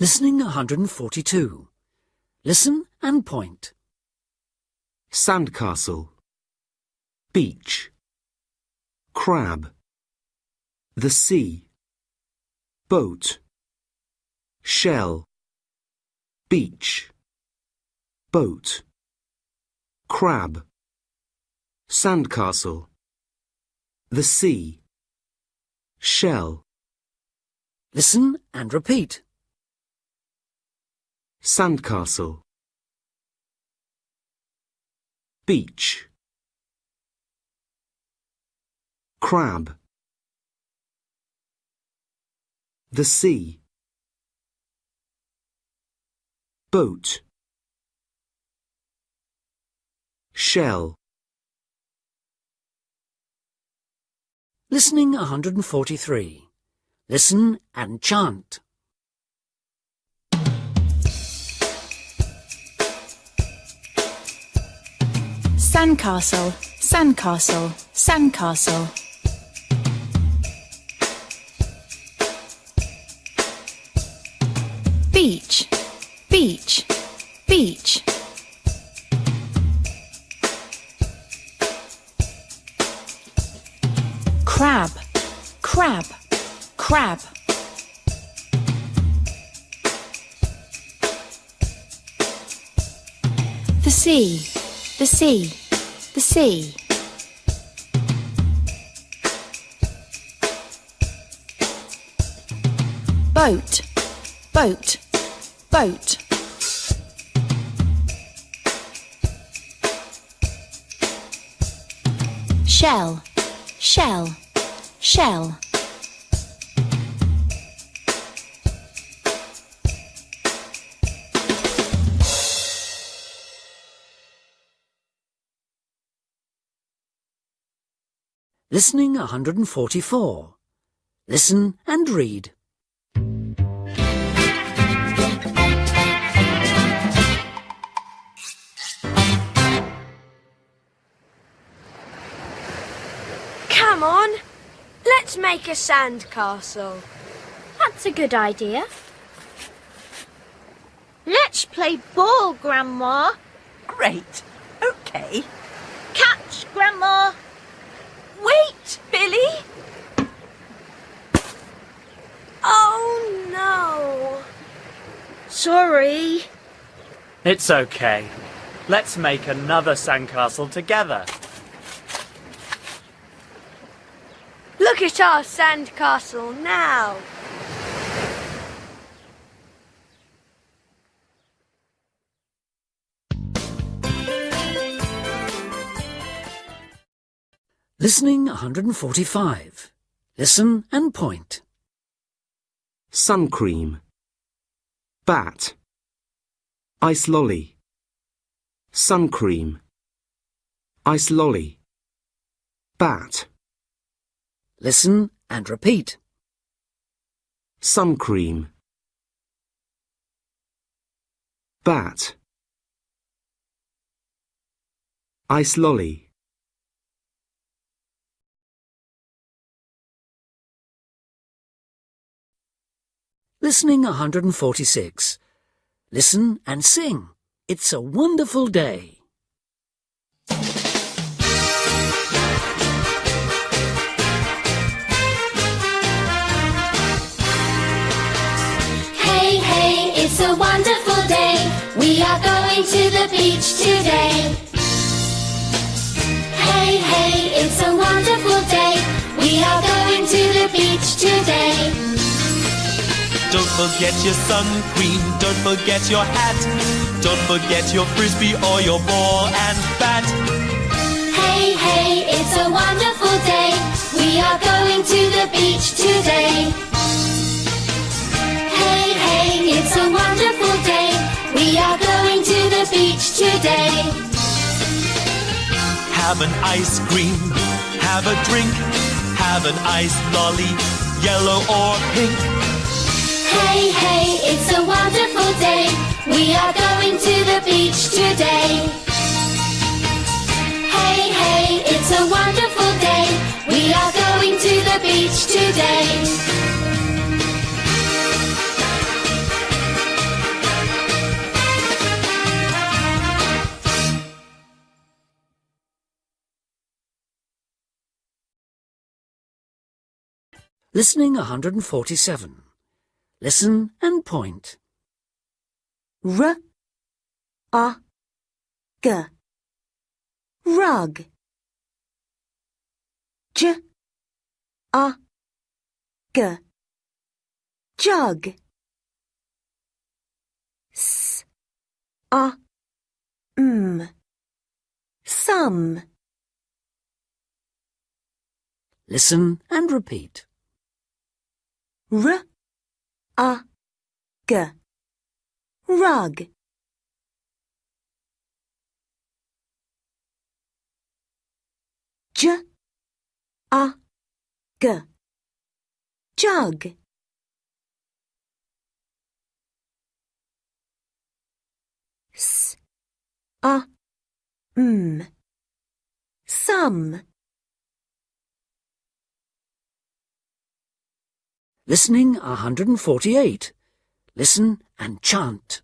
Listening 142. Listen and point. Sandcastle. Beach. Crab. The sea. Boat. Shell. Beach. Boat. Crab. Sandcastle. The sea. Shell. Listen and repeat. Sandcastle. Beach. Crab. The sea. Boat. Shell. Listening 143. Listen and chant. Sandcastle, sandcastle, sandcastle. Beach, beach, beach. Crab, crab, crab. The sea, the sea, the sea. Boat, boat, boat. Shell, shell, shell. Listening 144. Listen and read. Come on, let's make a sand castle. That's a good idea. Let's play ball, Grandma. Great. Okay. Catch, Grandma. Wait, Billy. Oh no. Sorry. It's okay. Let's make another sandcastle together. Look at our sandcastle now. Listening 145. Listen and point. Sun cream. Bat. Ice lolly. Sun cream. Ice lolly. Bat. Listen and repeat. Sun cream. Bat. Ice lolly. Listening 146. Listen and sing. It's a wonderful day. Hey, hey, it's a wonderful day. We are going to the beach today. Hey, hey, it's a wonderful day. We are going to the beach today. Don't forget your sun cream, don't forget your hat. Don't forget your frisbee or your ball and bat. Hey, hey, it's a wonderful day. We are going to the beach today. Hey, hey, it's a wonderful day. We are going to the beach today. Have an ice cream, have a drink, have an ice lolly, yellow or pink. Hey, hey, it's a wonderful day. We are going to the beach today. Hey, hey, it's a wonderful day. We are going to the beach today. Listening 147. Listen and point. R A G rug J A G jug S A M sum Listen and repeat. R A. G. Rug. J. A. G. Jug. S. A. M. Sum Listening 148. Listen and chant.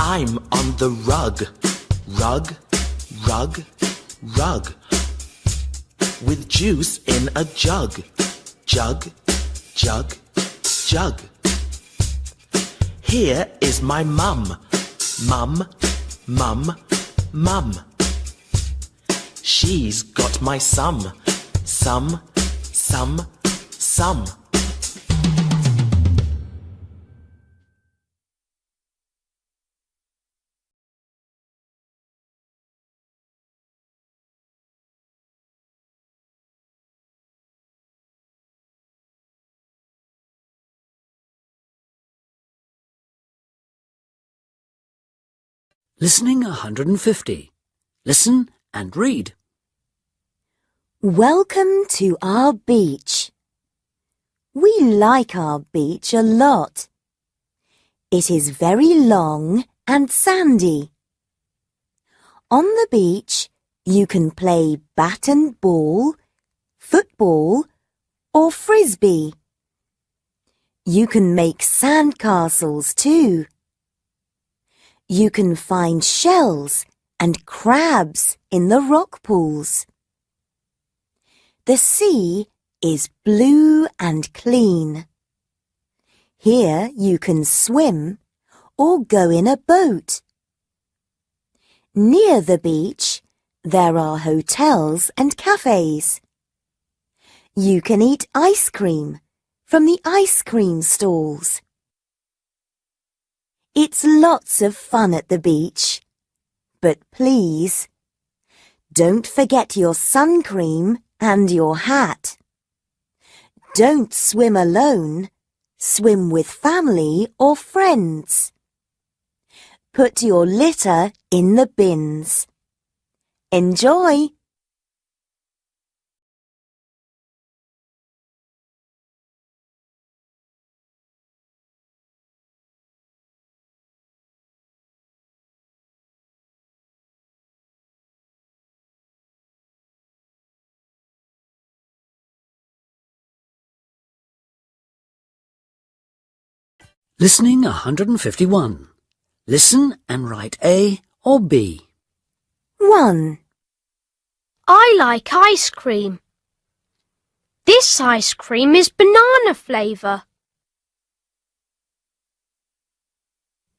I'm on the rug. Rug, rug, rug. With juice in a jug. Jug, jug, jug. Here is my mum. Mum, mum, mum. She's got my sum. Sum, sum, sum. Listening 150. Listen and read. Welcome to our beach. We like our beach a lot. It is very long and sandy. On the beach, you can play bat and ball, football, or frisbee. You can make sand castles too. You can find shells and crabs in the rock pools. The sea is blue and clean. Here you can swim or go in a boat. Near the beach, there are hotels and cafes. You can eat ice cream from the ice cream stalls. It's lots of fun at the beach. But please, don't forget your sun cream and your hat. Don't swim alone. Swim with family or friends. Put your litter in the bins. Enjoy! Listening 151. Listen and write A or B. 1. I like ice cream. This ice cream is banana flavour.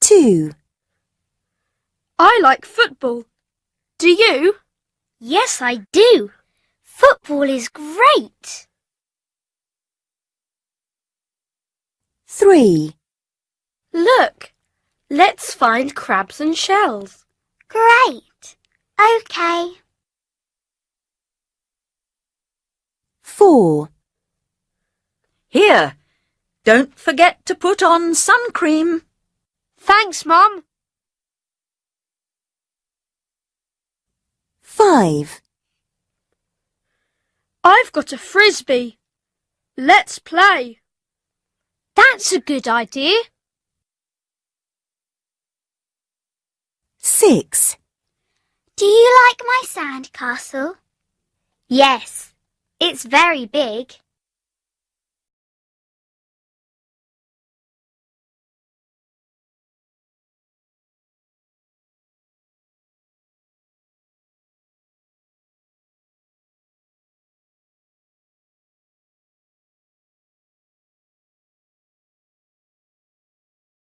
2. I like football. Do you? Yes, I do. Football is great. 3. Look, let's find crabs and shells. Great. Okay. 4. Here, don't forget to put on sun cream. Thanks, Mum. 5. I've got a frisbee. Let's play. That's a good idea. 6. Do you like my sand castle? Yes. It's very big.